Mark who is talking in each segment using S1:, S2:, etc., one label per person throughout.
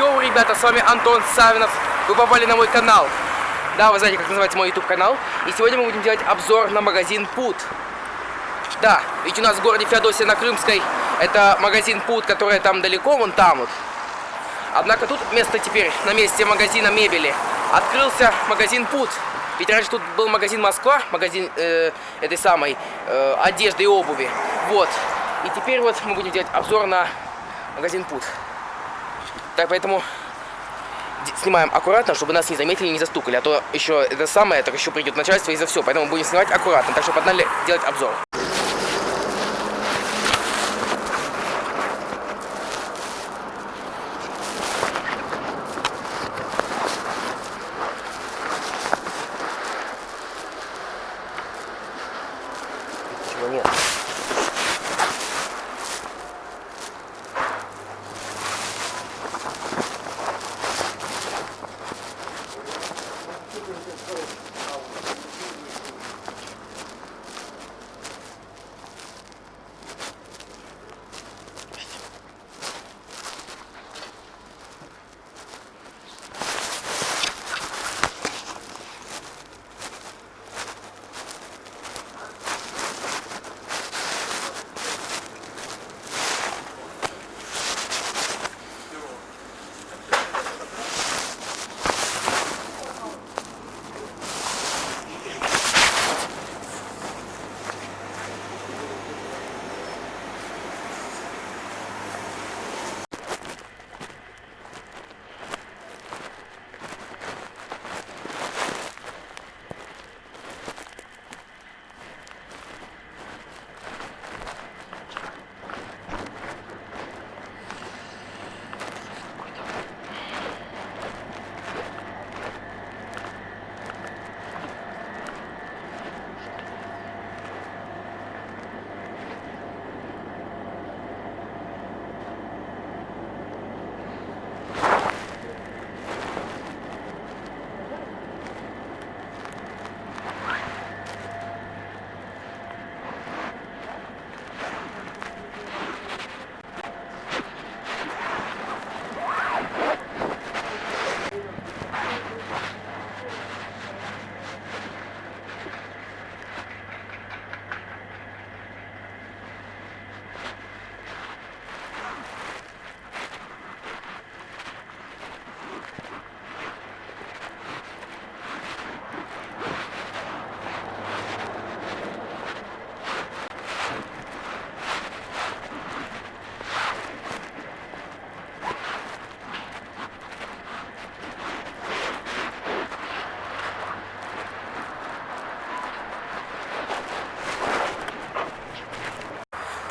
S1: Йоу, ребята, с вами Антон Савинов. Вы попали на мой канал. Да, вы знаете, как называется мой YouTube канал. И сегодня мы будем делать обзор на магазин Пут. Да, ведь у нас в городе Феодосия на Крымской это магазин Пут, который там далеко, вон там вот. Однако тут место теперь на месте магазина мебели открылся магазин Пут. Ведь раньше тут был магазин Москва, магазин э, этой самой э, одежды и обуви. Вот. И теперь вот мы будем делать обзор на магазин Пут. Так, поэтому снимаем аккуратно, чтобы нас не заметили не застукали. А то еще это самое, так еще придет начальство и за все. Поэтому будем снимать аккуратно. Так что погнали делать обзор. Чего нет?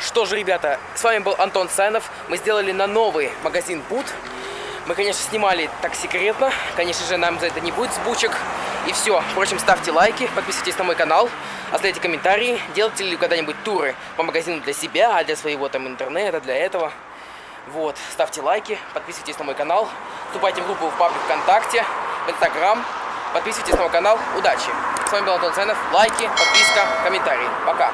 S1: Что же, ребята, с вами был Антон Сайнов. Мы сделали на новый магазин Пут. Мы, конечно, снимали так секретно. Конечно же, нам за это не будет сбучек. И все. Впрочем, ставьте лайки, подписывайтесь на мой канал, оставляйте комментарии. Делаете ли когда-нибудь туры по магазину для себя, а для своего там интернета, для этого. Вот. Ставьте лайки, подписывайтесь на мой канал. Вступайте в группу в паблик ВКонтакте, в Инстаграм. Подписывайтесь на мой канал. Удачи! С вами был Антон Сайнов. Лайки, подписка, комментарии. Пока!